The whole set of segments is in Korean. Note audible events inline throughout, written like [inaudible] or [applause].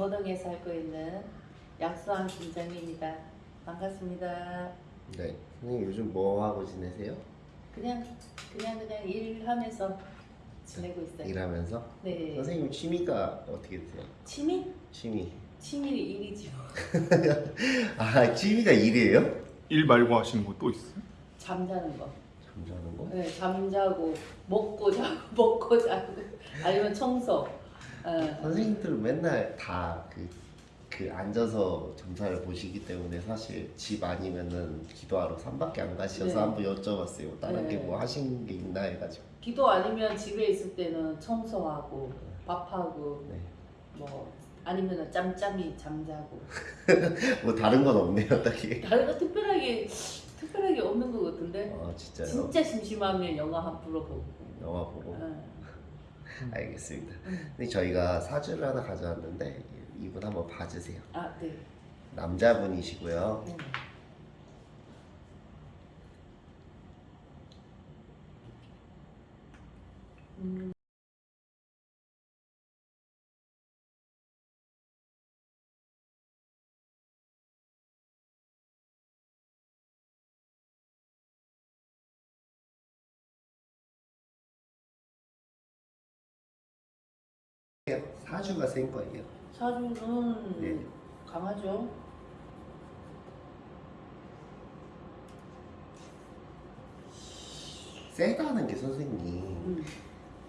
금호동에 살고 있는 약수왕 김정희입니다. 반갑습니다. 네. 선생님 요즘 뭐 하고 지내세요? 그냥 그냥 그냥 일하면서 지내고 있어요. 일하면서? 네. 선생님 취미가 어떻게 되세요? 취미? 취미. 취미 일이죠. [laughs] 아 취미가 일이에요? 일 말고 하시는 거 또 있어요? 잠자는 거. 잠자는 거? 네, 잠자고 먹고 자고 [laughs] 먹고 자고 아니면 청소. 어, 선생님들은 맨날 다그 그 앉아서 점사를 보시기 때문에 사실 집 아니면은 기도하러 산밖에 안 가셔서 네. 한번 여쭤봤어요. 다른 게 네. 뭐 하신 게 있나 해가지고. 기도 아니면 집에 있을 때는 청소하고 밥하고 네. 뭐 아니면 짬짬이 잠자고 [laughs] 뭐 다른 건 없네요, 딱히. 다른 거 특별하게 특별하게 없는 것 같은데 아 진짜요? 진짜 심심하면 영화 한 프로 보고 영화 보고. 어. 알겠습니다. 음. 근데 저희가 사주를 하나 가져왔는데 이분 한번 봐주세요. 아 네. 남자분이시고요. 네. 음, 사주가 센 거예요. 사주는 네. 강하죠. 세다는 게 선생님 음.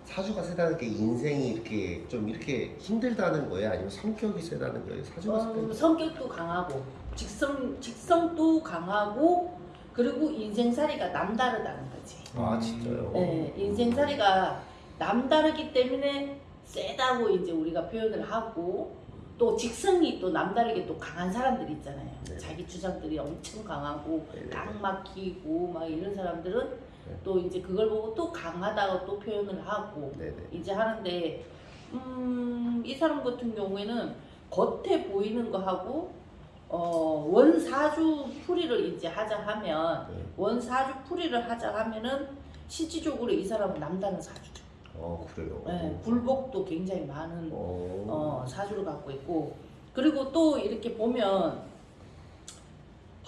사주가 세다는 게 인생이 이렇게 좀 이렇게 힘들다는 거예요? 아니면 성격이 세다는 거예요? 사주가 어, 세다는 성격도 강하고 직성 직성도 강하고 그리고 인생살이가 남다르다는 거지. 아 진짜요? 네, 인생살이가 남다르기 때문에 세다고 이제 우리가 표현을 하고 또 직성이 또 남다르게 또 강한 사람들이 있잖아요. 네. 자기 주장들이 엄청 강하고 네네. 딱 막히고 막 이런 사람들은 네. 또 이제 그걸 보고 또 강하다고 또 표현을 하고 네네. 이제 하는데 음, 이 사람 같은 경우에는 겉에 보이는 거 하고 어, 원사주 풀이를 이제 하자 하면 네. 원사주 풀이를 하자 하면은 실질적으로 이 사람은 남다른 사주죠. 어 그래요. 네, 굴복도 굉장히 많은 어. 어, 사주를 갖고 있고 그리고 또 이렇게 보면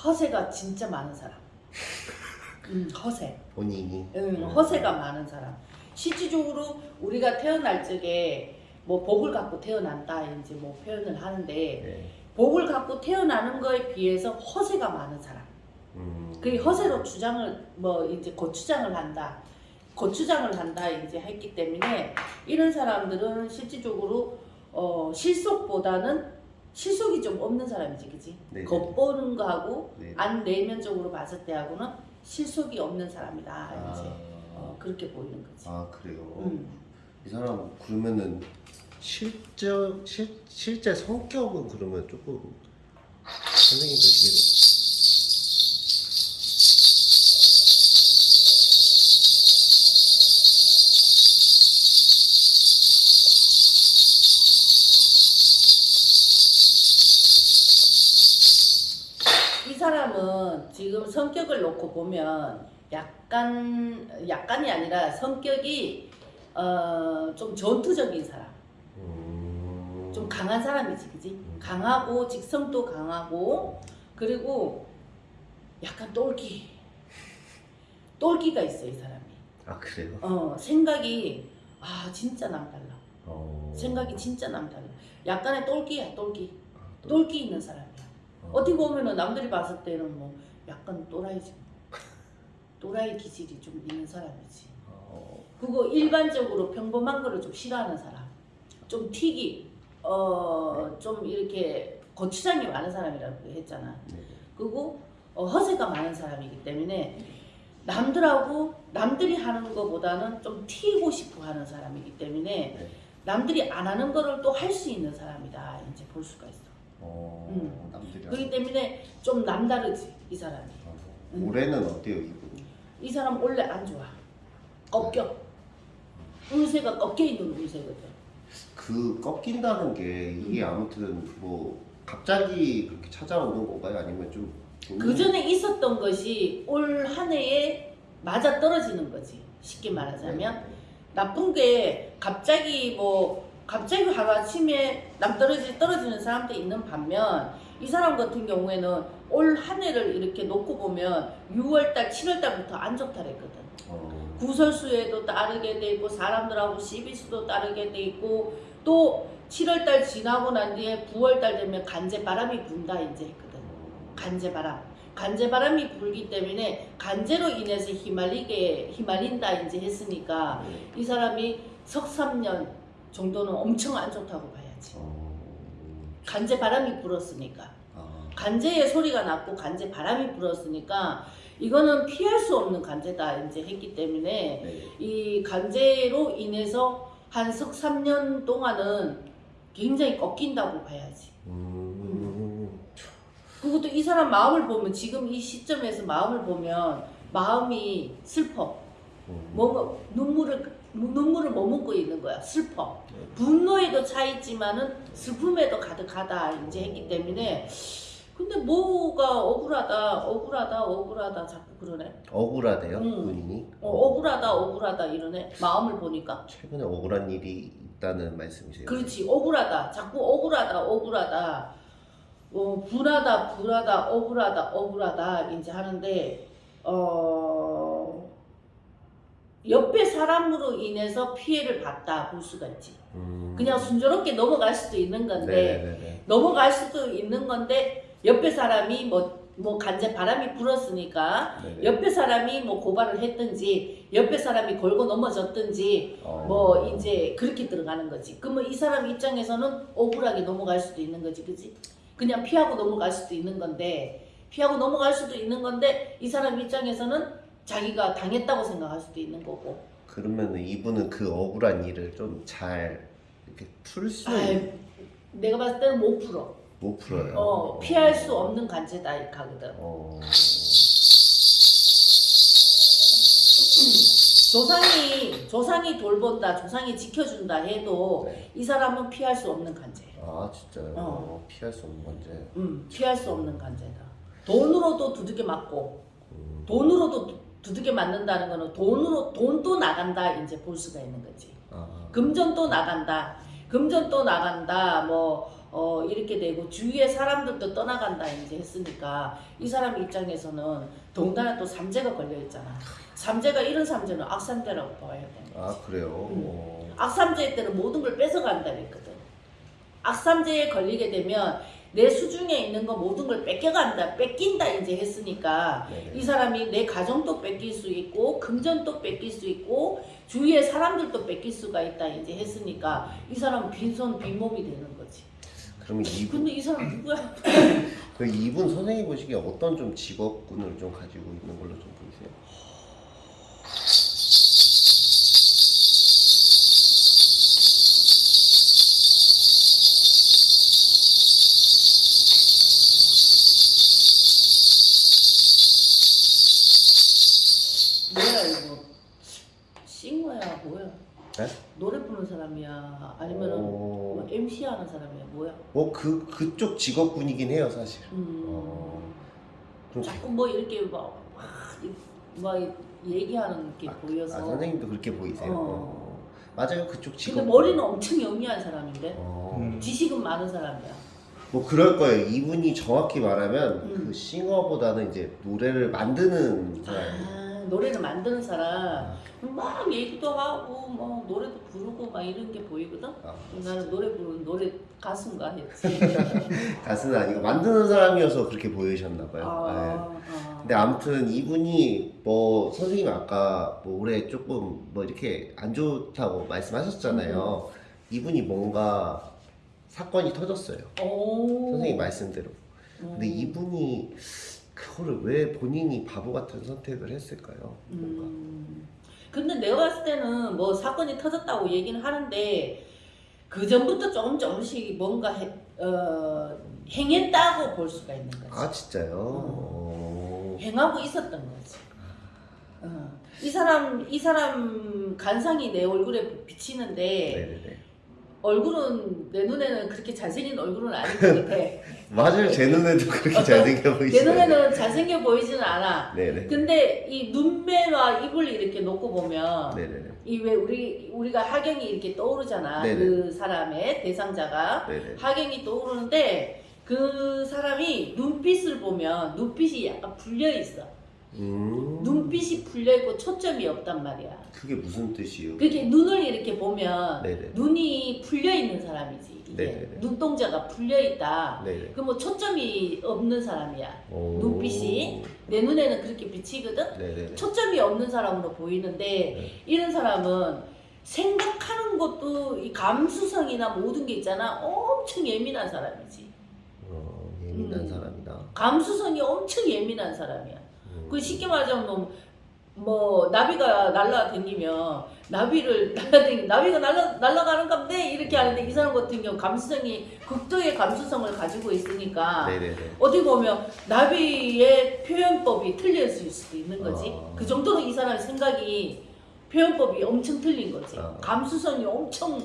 허세가 진짜 많은 사람. [laughs] 음, 허세. 본인이. 응, 허세가 많은 사람. 실질적으로 우리가 태어날 적에 뭐 복을 갖고 태어난다 이제 뭐 표현을 하는데 네. 복을 갖고 태어나는 거에 비해서 허세가 많은 사람. 음. 그 허세로 주장을 뭐 이제 고추장을 한다. 고추장을 한다 이제 했기 때문에 이런 사람들은 실질적으로 어 실속보다는 실속이 좀 없는 사람이지, 그지? 네네. 겉보는 거하고 네. 안 내면적으로 봤을 때하고는 실속이 없는 사람이다 아, 이제 어, 그렇게 보이는 거지. 아 그래요. 음. 이 사람 그러면은 실제 실 실제 성격은 그러면 조금 선생님 보시기에 이 사람은 지금 성격을 놓고 보면 약간 약간이 아니라 성격이 어, 좀 전투적인 사람, 음. 좀 강한 사람이지, 그지? 강하고 직성도 강하고 그리고 약간 똘끼, 똘끼가 있어 이 사람이. 아 그래요. 어 생각이 아 진짜 남달라. 어. 생각이 진짜 남달라. 약간의 똘끼야 똘끼, 아, 또- 똘끼 있는 사람이야. 어. 어떻게 보면은 남들이 봤을 때는 뭐 약간 또라이지. 또라이 기질이 좀 있는 사람이지. 어. 그거 일반적으로 평범한 거를 좀 싫어하는 사람. 좀 튀기, 어, 좀 이렇게 고추장이 많은 사람이라고 했잖아. 네. 그리고 어, 허세가 많은 사람이기 때문에 남들하고 남들이 하는 것보다는 좀 튀고 싶어 하는 사람이기 때문에 네. 남들이 안 하는 거를 또 할 수 있는 사람이다. 이제 볼 수가 있어. 어. 음. 그렇기 때문에 좀 남다르지 이 사람이. 어. 음. 올해는 어때요 이분? 이 사람 원래 안 좋아. 꺾여. 운세가 꺾여 있는 운세거든. 그 꺾인다는 게 이게 아무튼 뭐 갑자기 그렇게 찾아오는 건가요? 아니면 좀 그 전에 있었던 것이 올 한 해에 맞아 떨어지는 거지. 쉽게 말하자면 네. 나쁜 게 갑자기 뭐 갑자기 하루 아침에 낭떠러지 떨어지는 사람도 있는 반면 이 사람 같은 경우에는 올 한 해를 이렇게 놓고 보면 6월달, 7월달부터 안 좋다랬거든. 어. 구설수에도 따르게 돼 있고 사람들하고 시비수도 따르게 돼 있고 또 7월달 지나고 난 뒤에 9월달 되면 간제 바람이 분다 이제 했거든. 간제 바람. 간제 바람이 불기 때문에 간제로 인해서 휘말리게 휘말린다 이제 했으니까 네. 이 사람이 석 3년 정도는 엄청 안 좋다고 봐야지. 어. 간제 바람이 불었으니까. 아. 간제의 소리가 났고 간제 바람이 불었으니까 이거는 피할 수 없는 간제다 이제 했기 때문에 네. 이 간제로 인해서 한 석 3년 동안은 굉장히 꺾인다고 봐야지. 음. 그것도 이 사람 마음을 보면 지금 이 시점에서 마음을 보면 마음이 슬퍼. 음. 뭐 눈물을 눈물을 머금고 있는 거야. 슬퍼. 분노에도 차 있지만은 슬픔에도 가득하다 이제 했기 때문에 근데 뭐가 억울하다 억울하다 억울하다 자꾸 그러네. 억울하대요 음. 본인이. 어, 억울하다 억울하다 이러네. 마음을 보니까. 최근에 억울한 일이 있다는 말씀이세요? 그렇지 억울하다 자꾸 억울하다 억울하다 어, 분하다 분하다 억울하다 억울하다 이제 하는데 어 옆에 사람으로 인해서 피해를 봤다 볼 수가 있지 음. 그냥 순조롭게 넘어갈 수도 있는 건데 네네네. 넘어갈 수도 있는 건데 옆에 사람이 뭐 뭐 간제 바람이 불었으니까 네네. 옆에 사람이 뭐 고발을 했든지 옆에 사람이 걸고 넘어졌든지 어. 뭐 이제 그렇게 들어가는 거지. 그러면 이 사람 입장에서는 억울하게 넘어갈 수도 있는 거지, 그지? 그냥 피하고 넘어갈 수도 있는 건데 피하고 넘어갈 수도 있는 건데 이 사람 입장에서는 자기가 당했다고 생각할 수도 있는 거고. 그러면은 이분은 그 억울한 일을 좀 잘 이렇게 풀수 아이, 내가 봤을 때는 못 풀어. 못 풀어요. 어, 피할 수 없는 간제다 이 가거든. 어. [clears throat] 조상이 조상이 돌본다, 조상이 지켜준다 해도 네. 이 사람은 피할 수 없는 간제예요. 아 진짜요? 어. 피할 수 없는 건지. 음, 피할 수 없는 간제다. 돈으로도 두들겨 맞고 음. 돈으로도 두- 두들겨 맞는다는 거는 돈으로 돈도 나간다 이제 볼 수가 있는 거지. 아. 금전도 나간다. 금전도 나간다. 뭐 어, 이렇게 되고 주위의 사람들도 떠나간다 이제 했으니까 이 사람 입장에서는 더군다나 또 삼재가 걸려 있잖아. 삼재가 이런 삼재는 악삼재라고 봐야 돼. 아 그래요. 음. 어. 악삼재일 때는 모든 걸 뺏어간다 그랬거든. 악삼재에 걸리게 되면 내 수중에 있는 거 모든 걸 뺏겨간다, 뺏긴다 이제 했으니까 네네. 이 사람이 내 가정도 뺏길 수 있고 금전도 뺏길 수 있고 주위의 사람들도 뺏길 수가 있다 이제 했으니까 이 사람은 빈손 빈몸이 되는 거지. 그러면 이분 근데 이 사람 누구야? [laughs] 그 이분 선생님 보시기에 어떤 좀 직업군을 좀 가지고 있는 걸로 좀 보이세요? 뭐야 이거? 싱어야 뭐야? 네? 노래 부르는 사람이야? 아니면은 어. 뭐 MC 하는 사람이야? 뭐야? 뭐 그 그쪽 직업군이긴 해요 사실. 음. 어. 좀 자꾸 뭐 이렇게 막, 막, 얘기하는 게 보여서. 아 선생님도 그렇게 보이세요? 어. 어. 맞아요 그쪽 직업. 근데 머리는 엄청 영리한 사람인데 어. 음. 지식은 많은 사람이야. 뭐 그럴 거예요. 이분이 정확히 말하면 음. 그 싱어보다는 이제 노래를 만드는 사람. 아, 노래를 만드는 사람 막 얘기도 하고 뭐 노래도 부르고 막 이런 게 보이거든. 아, 나는 노래 부르는 노래 가수인가 했지. [laughs] 가수는 아니고 만드는 사람이어서 그렇게 보이셨나 봐요. 네. 아, 아. 근데 아무튼 이분이 뭐 선생님 아까 뭐 올해 조금 뭐 이렇게 안 좋다고 말씀하셨잖아요. 이분이 뭔가 사건이 터졌어요. 오. 선생님 말씀대로. 음. 근데 이분이 그거를 왜 본인이 바보 같은 선택을 했을까요? 뭔가. 음. 근데 내가 봤을 때는 뭐 사건이 터졌다고 얘기는 하는데 그 전부터 조금 조금씩 뭔가 해, 어, 행했다고 볼 수가 있는 거지. 아 진짜요? 어. 행하고 있었던 거지. 어. 이 사람 이 사람 간상이 내 얼굴에 비치는데 네네네. 얼굴은 내 눈에는 그렇게 잘생긴 얼굴은 아닌 것 같아. [laughs] 맞아요. 제 눈에도 그렇게 잘생겨 [laughs] 내 보이시네요. 눈에는 잘생겨 보이지는 않아. 네네. 근데 이 눈매와 입을 이렇게 놓고 보면. 이 왜 우리 우리가 하경이 이렇게 떠오르잖아. 네네. 그 사람의 대상자가 네네. 하경이 떠오르는데 그 사람이 눈빛을 보면 눈빛이 약간 풀려 있어. 음. 눈빛이 풀려 있고 초점이 없단 말이야. 그게 무슨 뜻이에요? 그렇게 눈을 이렇게 보면 네네. 눈이 풀려 있는 사람이지. 이게. 눈동자가 풀려 있다. 네네. 그뭐 초점이 없는 사람이야. 오. 눈빛이? 내 눈에는 그렇게 비치거든. 네네네. 초점이 없는 사람으로 보이는데 네. 이런 사람은 생각하는 것도 이 감수성이나 모든 게 있잖아 엄청 예민한 사람이지 어, 예민한 음. 사람이다. 감수성이 엄청 예민한 사람이야 음. 그 쉽게 말하자면 뭐, 뭐 나비가 날라다니면 나비를 [laughs] 날라다니 나비가 날라 날라가는 건데 이렇게 하는데 이 사람 같은 경우 감수성이 극도의 감수성을 가지고 있으니까 네네네. 어떻게 보면 나비의 표현법이 틀릴 수도 있는 거지. 아. 그 정도로 이 사람의 생각이 표현법이 엄청 틀린 거지. 아. 감수성이 엄청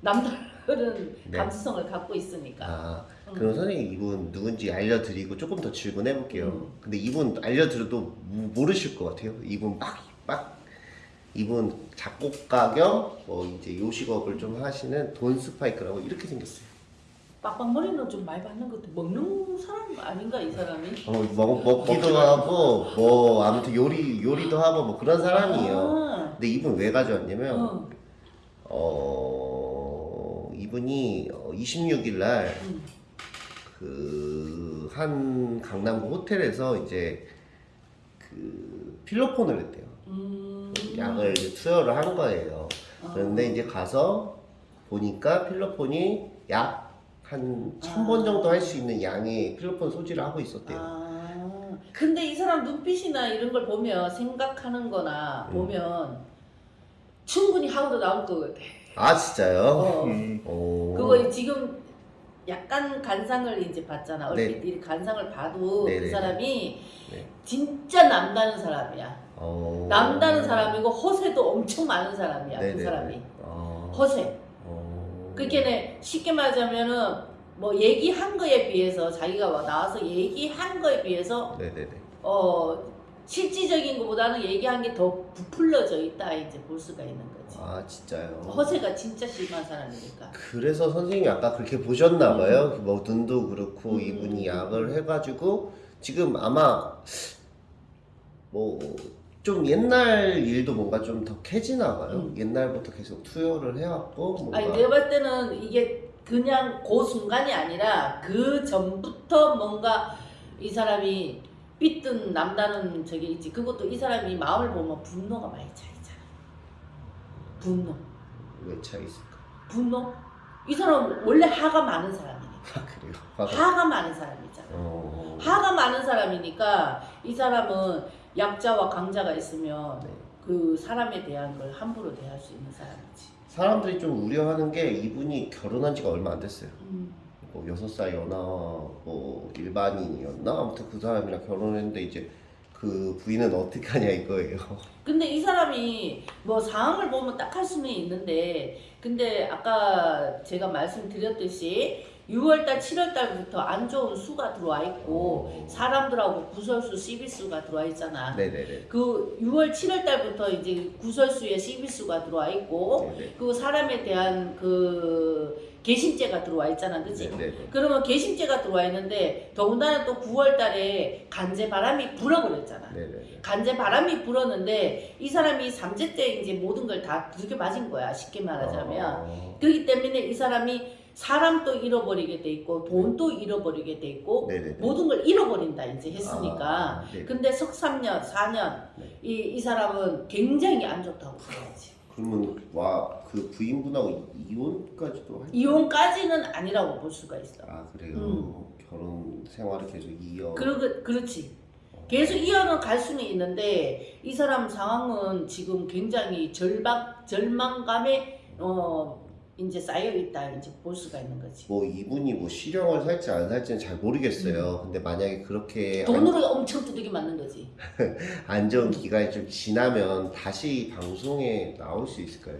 남다른 네. 감수성을 갖고 있으니까. 아, 음. 그럼 선생님 이분 누군지 알려드리고 조금 더 질문해 볼게요. 음. 근데 이분 알려드려도 모- 모르실 것 같아요. 이분 막, 막, 이분 작곡가 겸 뭐 이제 요식업을 좀 하시는 돈 스파이크라고 이렇게 생겼어요. 빡빡머리는 좀 많이 받는 것도 먹는 사람 아닌가 이 사람이? 어, 먹, 먹기도 하고 뭐 아무튼 요리 요리도 하고 뭐 그런 사람이에요. 아, 근데 이분 왜 가져왔냐면 어, 어 이분이 26일 날 음. 그 한 강남구 호텔에서 이제 그 필로폰을 했대요. 음. 약을 이제 투여를 한 거예요. 어. 그런데 이제 가서 보니까 필로폰이 약 한 천번 아. 정도 할 수 있는 양의 필로폰 소지를 하고 있었대요. 아, 근데 이 사람 눈빛이나 이런 걸 보면 생각하는 거나 음. 보면 충분히 하고도 나올 것 같아. 아 진짜요? 어. 음. 오. 그거 지금 약간 간상을 이제 봤잖아. 네. 얼핏 이 간상을 봐도 네네. 그 사람이 네. 진짜 남다른 사람이야. 어. 남다른 사람이고 허세도 엄청 많은 사람이야. 그 네네네. 사람이 어. 허세. 어. 그렇게 쉽게 말하자면은 뭐 얘기한 거에 비해서 자기가 와- 나와서 얘기한 거에 비해서 네네네. 어 실질적인 것보다는 얘기한 게 더 부풀려져 있다 이제 볼 수가 있는 거지. 아 진짜요? 허세가 진짜 심한 사람이니까. 그래서 선생님이 아까 그렇게 보셨나 봐요. 뭐 눈도 그렇고 음. 이분이 약을 해가지고 지금 아마 뭐 좀 옛날 일도 뭔가 좀 더 캐지나 봐요. 음. 옛날부터 계속 투여를 해왔고 뭔가 아니 내가 봤을 때는 이게 그냥 그 순간이 아니라 그 전부터 뭔가 이 사람이 삐뜬 남다른 저게 있지. 그것도 이 사람이 마음을 보면 분노가 많이 차 있잖아. 분노. 왜 차 있을까? 분노? 이 사람 원래 화가 많은 사람이니까. 아 그래요. 화가. 화가 많은 사람이잖아. 어. 화가 많은 사람이니까 이 사람은 약자와 강자가 있으면 네. 그 사람에 대한 걸 함부로 대할 수 있는 사람이지. 사람들이 좀 우려하는 게 이분이 결혼한 지가 얼마 안 됐어요. 음. 뭐 여섯 살 연하 뭐 일반인이었나 아무튼 그 사람이랑 결혼했는데 이제 그 부인은 어떻게 하냐 이거예요. [laughs] 근데 이 사람이 뭐 상황을 보면 딱할 수는 있는데 근데 아까 제가 말씀드렸듯이 6월달 7월달부터 안 좋은 수가 들어와 있고 어. 사람들하고 구설수 시비수가 들어와 있잖아. 네네네. 그 6월 7월달부터 이제 구설수에 시비수가 들어와 있고 네네. 그 사람에 대한 그 개심죄가 들어와 있잖아, 그치? 네 네. 그러면 개심죄가 들어와 있는데 더군다나 또 9월 달에 간제 바람이 불어버렸잖아. 간제 바람이 불었는데 이 사람이 삼재 때 이제 모든 걸 다 두들겨 맞은 거야, 쉽게 말하자면. 어. 그렇기 때문에 이 사람이 사람도 잃어버리게 돼 있고 돈도 잃어버리게 돼 있고. 모든 걸 잃어버린다 이제 했으니까. 아, 네. 근데 석 3년, 4년 네. 이, 이 사람은 굉장히 안 좋다고 봐야지. 그러면 와 그 부인분하고 이혼까지도 할 이혼까지는 아니라고 볼 수가 있어. 아 그래요. 음. 결혼 생활을 계속 이어. 그러, 그렇지. 계속 이어는 갈 수는 있는데 이 사람 상황은 지금 굉장히 절망 절망감에 어 이제 쌓여 있다 이제 볼 수가 있는 거지. 뭐 이분이 뭐 실형을 살지 안 살지는 잘 모르겠어요. 근데 만약에 그렇게 안, 음. 돈으로 엄청 두들겨 맞는 거지. [laughs] 안 좋은 기간이 좀 지나면 다시 방송에 나올 수 있을까요?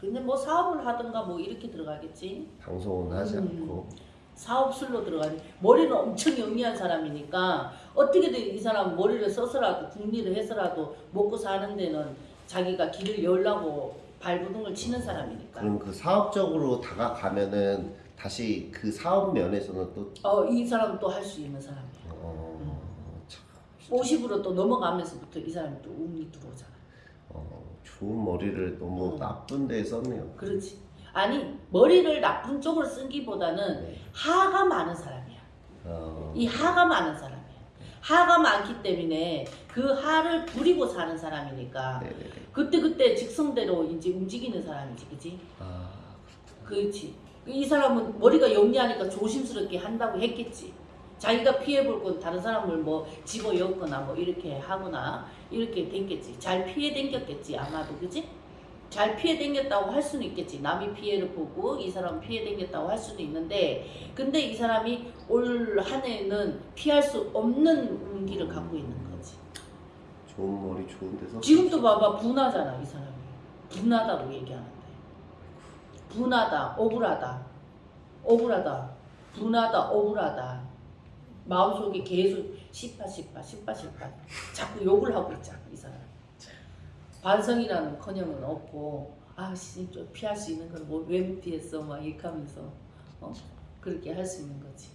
근데 뭐 사업을 하든가 뭐 이렇게 들어가겠지. 방송은 하지 음. 않고. 사업술로 들어가니 머리는 엄청 영리한 사람이니까 어떻게든 이 사람 머리를 써서라도 궁리를 해서라도 먹고 사는 데는 자기가 길을 열라고 발부둥을 치는 사람이니까 그럼 그 사업적으로 다가가면은 다시 그 사업 면에서는 또 어, 이 사람은 또 할 수 있는 사람이에요. 어, 참, 50으로 또 넘어가면서부터 이 사람이 또 운이 들어오잖아. 어, 좋은 머리를 너무 어. 나쁜 데 썼네요. 그렇지. 아니 머리를 나쁜 쪽으로 쓴기보다는 네. 하가 많은 사람이야. 어, 이 하가 많은 사람이야. 하가 많기 때문에 그 하를 부리고 사는 사람이니까 네네네. 그때 그때 직성대로 이제 움직이는 사람이지, 그지? 아, 그렇지. 이 사람은 머리가 영리하니까 조심스럽게 한다고 했겠지. 자기가 피해볼 건 다른 사람을 뭐 집어 엮거나 뭐 이렇게 하거나 이렇게 댕겼지. 잘 피해 댕겼겠지 아마도 그지? 잘 피해 댕겼다고 할 수는 있겠지. 남이 피해를 보고 이 사람 피해 댕겼다고 할 수는 있는데 근데 이 사람이 올 한 해는 피할 수 없는 운기를 갖고 있는 거지. 좋은 머리 좋은 데서 지금도 봐봐 분하잖아 이 사람이. 분하다고 얘기하는데. 분하다, 억울하다, 억울하다, 분하다, 억울하다. 마음속에 계속 시파 시파 시파 시파 자꾸 욕을 하고 있잖아 이 사람. 반성이라는 커녕은 없고 아씨 좀 피할 수 있는 건뭐왜못 피했어 막 이렇게 하면서 어? 그렇게 할 수 있는 거지.